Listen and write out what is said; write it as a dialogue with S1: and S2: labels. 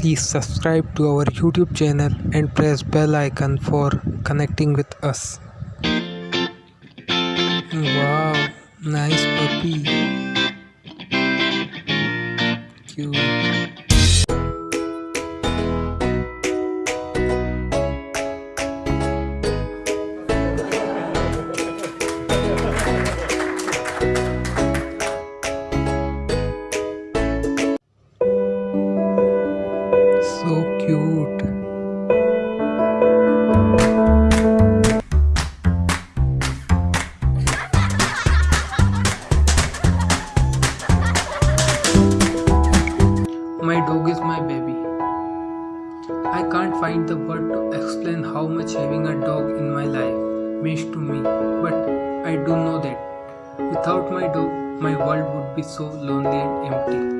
S1: Please subscribe to our YouTube channel and press bell icon for connecting with us. Wow, nice puppy. Cute. So cute. My dog is my baby. I can't find the word to explain how much having a dog in my life means to me, but I do know that without my dog, my world would be so lonely and empty.